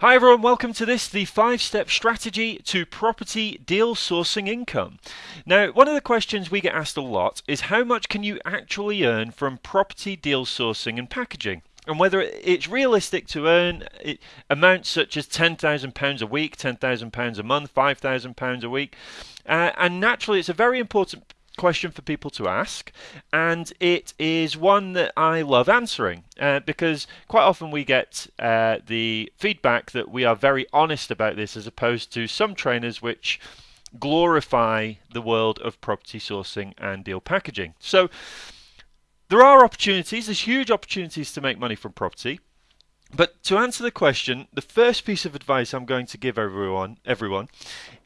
Hi everyone, welcome to this, the five step strategy to property deal sourcing income. Now, one of the questions we get asked a lot is how much can you actually earn from property deal sourcing and packaging? And whether it's realistic to earn amounts such as £10,000 a week, £10,000 a month, £5,000 a week. Uh, and naturally, it's a very important question for people to ask, and it is one that I love answering uh, because quite often we get uh, the feedback that we are very honest about this as opposed to some trainers which glorify the world of property sourcing and deal packaging. So there are opportunities, there's huge opportunities to make money from property. But to answer the question, the first piece of advice I'm going to give everyone everyone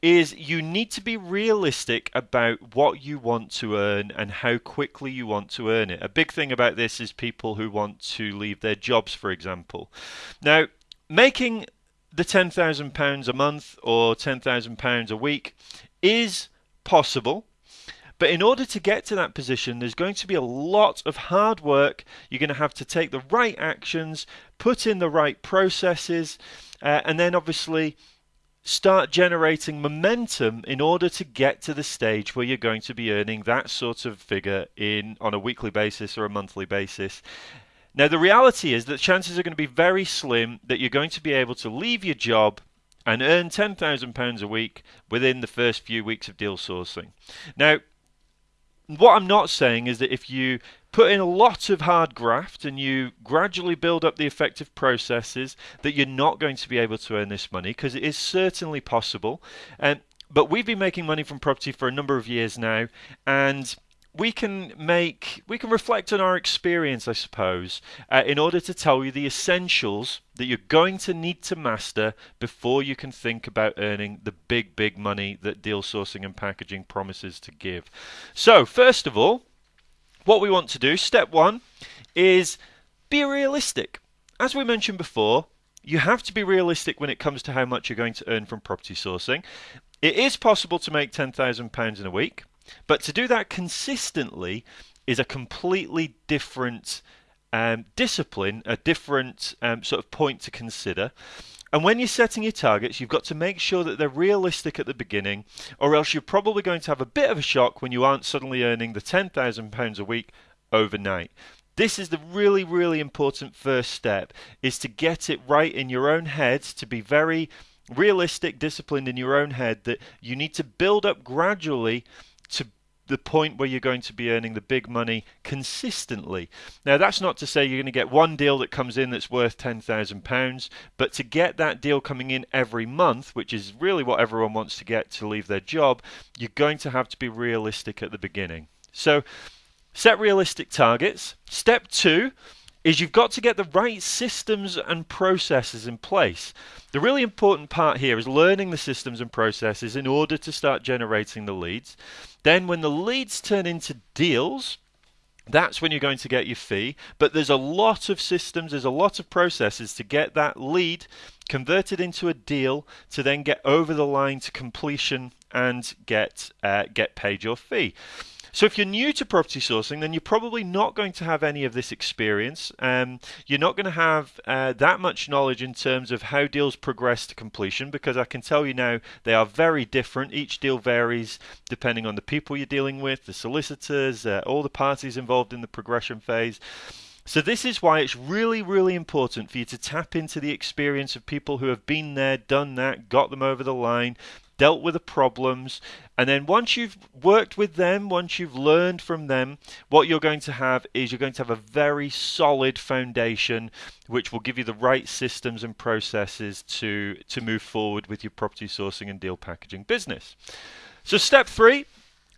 is you need to be realistic about what you want to earn and how quickly you want to earn it. A big thing about this is people who want to leave their jobs, for example. Now, making the £10,000 a month or £10,000 a week is possible. But in order to get to that position, there's going to be a lot of hard work. You're going to have to take the right actions, put in the right processes, uh, and then obviously start generating momentum in order to get to the stage where you're going to be earning that sort of figure in on a weekly basis or a monthly basis. Now the reality is that chances are going to be very slim that you're going to be able to leave your job and earn £10,000 a week within the first few weeks of deal sourcing. Now, what I'm not saying is that if you put in a lot of hard graft and you gradually build up the effective processes that you're not going to be able to earn this money because it is certainly possible. And but we've been making money from property for a number of years now and we can make we can reflect on our experience i suppose uh, in order to tell you the essentials that you're going to need to master before you can think about earning the big big money that deal sourcing and packaging promises to give. So first of all what we want to do step 1 is be realistic. As we mentioned before you have to be realistic when it comes to how much you're going to earn from property sourcing. It is possible to make £10,000 in a week but to do that consistently is a completely different um, discipline, a different um, sort of point to consider. And when you're setting your targets, you've got to make sure that they're realistic at the beginning, or else you're probably going to have a bit of a shock when you aren't suddenly earning the £10,000 a week overnight. This is the really, really important first step, is to get it right in your own head, to be very realistic, disciplined in your own head, that you need to build up gradually to the point where you're going to be earning the big money consistently. Now, that's not to say you're going to get one deal that comes in that's worth £10,000, but to get that deal coming in every month, which is really what everyone wants to get to leave their job, you're going to have to be realistic at the beginning. So, set realistic targets. Step two is you've got to get the right systems and processes in place. The really important part here is learning the systems and processes in order to start generating the leads. Then, when the leads turn into deals, that's when you're going to get your fee. But there's a lot of systems, there's a lot of processes to get that lead converted into a deal to then get over the line to completion and get uh, get paid your fee. So if you're new to property sourcing, then you're probably not going to have any of this experience. Um, you're not going to have uh, that much knowledge in terms of how deals progress to completion because I can tell you now they are very different. Each deal varies depending on the people you're dealing with, the solicitors, uh, all the parties involved in the progression phase. So this is why it's really, really important for you to tap into the experience of people who have been there, done that, got them over the line, dealt with the problems, and then once you've worked with them, once you've learned from them, what you're going to have is you're going to have a very solid foundation which will give you the right systems and processes to, to move forward with your property sourcing and deal packaging business. So step three,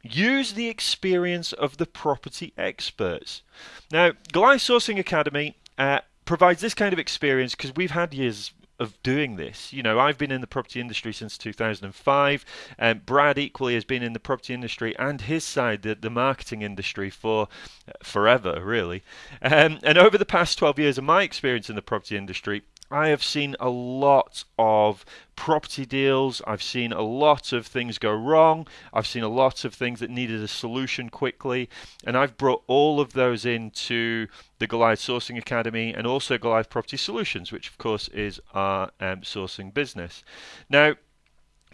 use the experience of the property experts. Now, Goliath Sourcing Academy uh, provides this kind of experience because we've had years of doing this. You know, I've been in the property industry since 2005. and Brad equally has been in the property industry and his side, the, the marketing industry, for uh, forever, really. Um, and over the past 12 years of my experience in the property industry, I have seen a lot of property deals. I've seen a lot of things go wrong. I've seen a lot of things that needed a solution quickly. And I've brought all of those into the Goliath Sourcing Academy and also Goliath Property Solutions, which of course is our um, sourcing business. Now,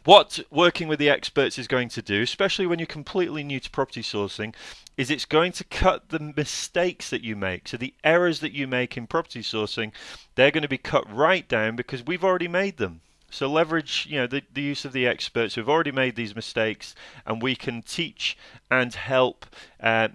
what working with the experts is going to do, especially when you're completely new to property sourcing, is it's going to cut the mistakes that you make. So the errors that you make in property sourcing, they're going to be cut right down because we've already made them. So leverage, you know, the, the use of the experts who've already made these mistakes, and we can teach and help uh,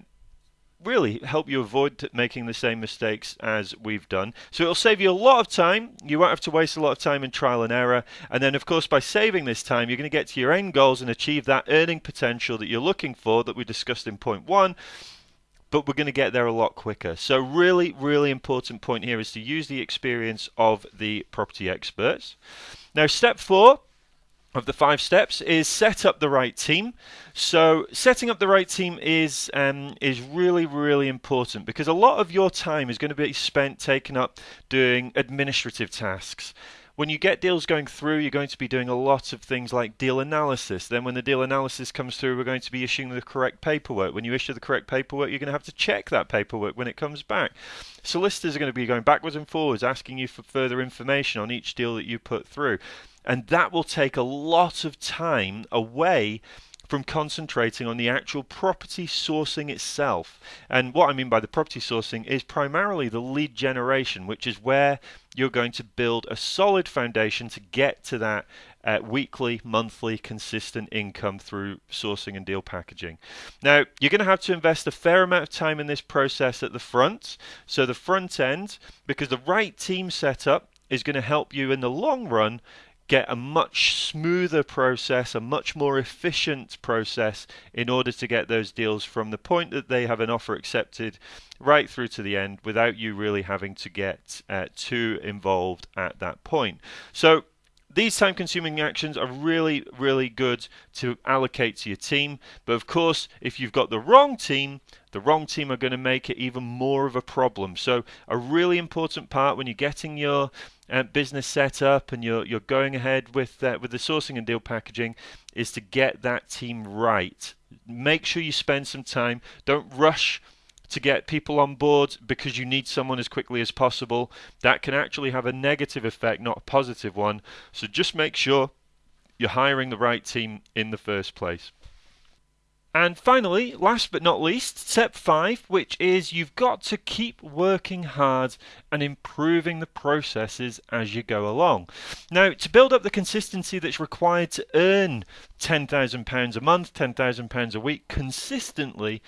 really help you avoid making the same mistakes as we've done. So it'll save you a lot of time. You won't have to waste a lot of time in trial and error. And then, of course, by saving this time, you're going to get to your end goals and achieve that earning potential that you're looking for that we discussed in point one. But we're going to get there a lot quicker. So, really, really important point here is to use the experience of the property experts. Now, step four of the five steps is set up the right team. So setting up the right team is um, is really really important because a lot of your time is going to be spent taken up doing administrative tasks. When you get deals going through, you're going to be doing a lot of things like deal analysis. Then, when the deal analysis comes through, we're going to be issuing the correct paperwork. When you issue the correct paperwork, you're going to have to check that paperwork when it comes back. Solicitors are going to be going backwards and forwards, asking you for further information on each deal that you put through. And that will take a lot of time away from concentrating on the actual property sourcing itself. And what I mean by the property sourcing is primarily the lead generation, which is where you're going to build a solid foundation to get to that uh, weekly, monthly, consistent income through sourcing and deal packaging. Now, you're going to have to invest a fair amount of time in this process at the front. So, the front end, because the right team setup is going to help you in the long run get a much smoother process, a much more efficient process in order to get those deals from the point that they have an offer accepted right through to the end without you really having to get uh, too involved at that point. So these time consuming actions are really, really good to allocate to your team. But of course, if you've got the wrong team, the wrong team are going to make it even more of a problem. So, a really important part when you're getting your uh, business set up and you're you're going ahead with uh, with the sourcing and deal packaging is to get that team right. Make sure you spend some time. Don't rush to get people on board because you need someone as quickly as possible. That can actually have a negative effect, not a positive one. So just make sure you're hiring the right team in the first place. And finally, last but not least, step five, which is you've got to keep working hard and improving the processes as you go along. Now, to build up the consistency that's required to earn £10,000 a month, £10,000 a week consistently,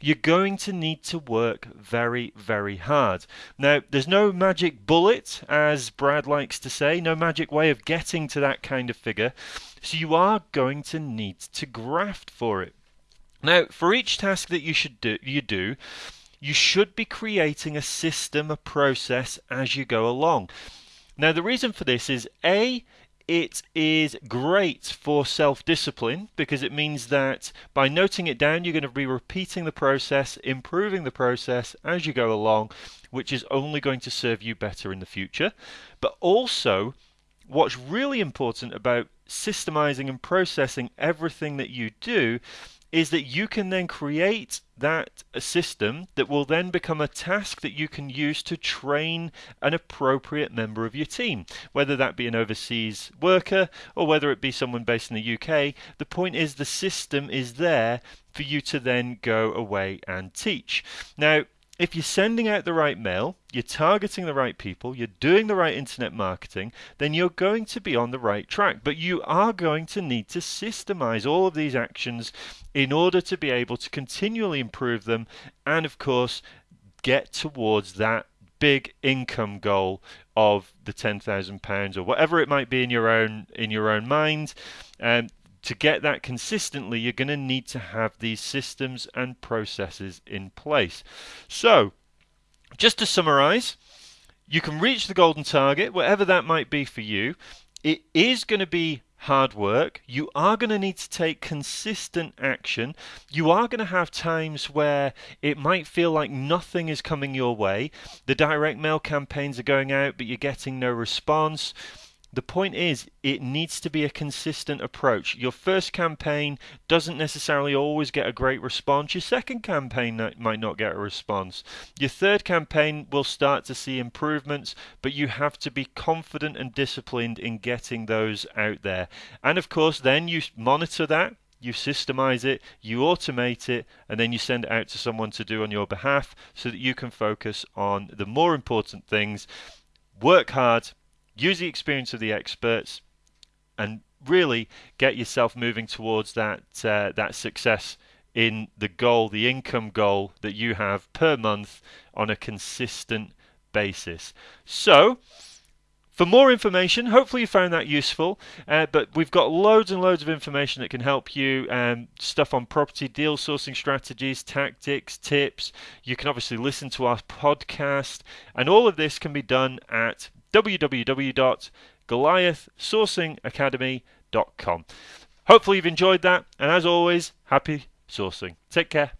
you're going to need to work very, very hard. Now, there's no magic bullet, as Brad likes to say, no magic way of getting to that kind of figure. So you are going to need to graft for it. Now, for each task that you should do, you do, you should be creating a system, a process as you go along. Now, the reason for this is A, it is great for self discipline because it means that by noting it down, you're going to be repeating the process, improving the process as you go along, which is only going to serve you better in the future. But also, what's really important about systemizing and processing everything that you do is that you can then create that system that will then become a task that you can use to train an appropriate member of your team, whether that be an overseas worker or whether it be someone based in the UK. The point is the system is there for you to then go away and teach. Now, if you're sending out the right mail, you're targeting the right people, you're doing the right internet marketing, then you're going to be on the right track. But you are going to need to systemize all of these actions in order to be able to continually improve them and, of course, get towards that big income goal of the £10,000 or whatever it might be in your own in your own mind. Um, to get that consistently, you're going to need to have these systems and processes in place. So, just to summarize, you can reach the golden target, whatever that might be for you. It is going to be hard work. You are going to need to take consistent action. You are going to have times where it might feel like nothing is coming your way. The direct mail campaigns are going out, but you're getting no response. The point is, it needs to be a consistent approach. Your first campaign doesn't necessarily always get a great response. Your second campaign might not get a response. Your third campaign will start to see improvements, but you have to be confident and disciplined in getting those out there. And of course, then you monitor that you systemize it, you automate it, and then you send it out to someone to do on your behalf so that you can focus on the more important things. Work hard, use the experience of the experts, and really get yourself moving towards that uh, that success in the goal, the income goal that you have per month on a consistent basis. So. For more information, hopefully you found that useful, uh, but we've got loads and loads of information that can help you. Um, stuff on property deal sourcing strategies, tactics, tips. You can obviously listen to our podcast, and all of this can be done at www.goliathsourcingacademy.com. Hopefully, you've enjoyed that, and as always, happy sourcing. Take care.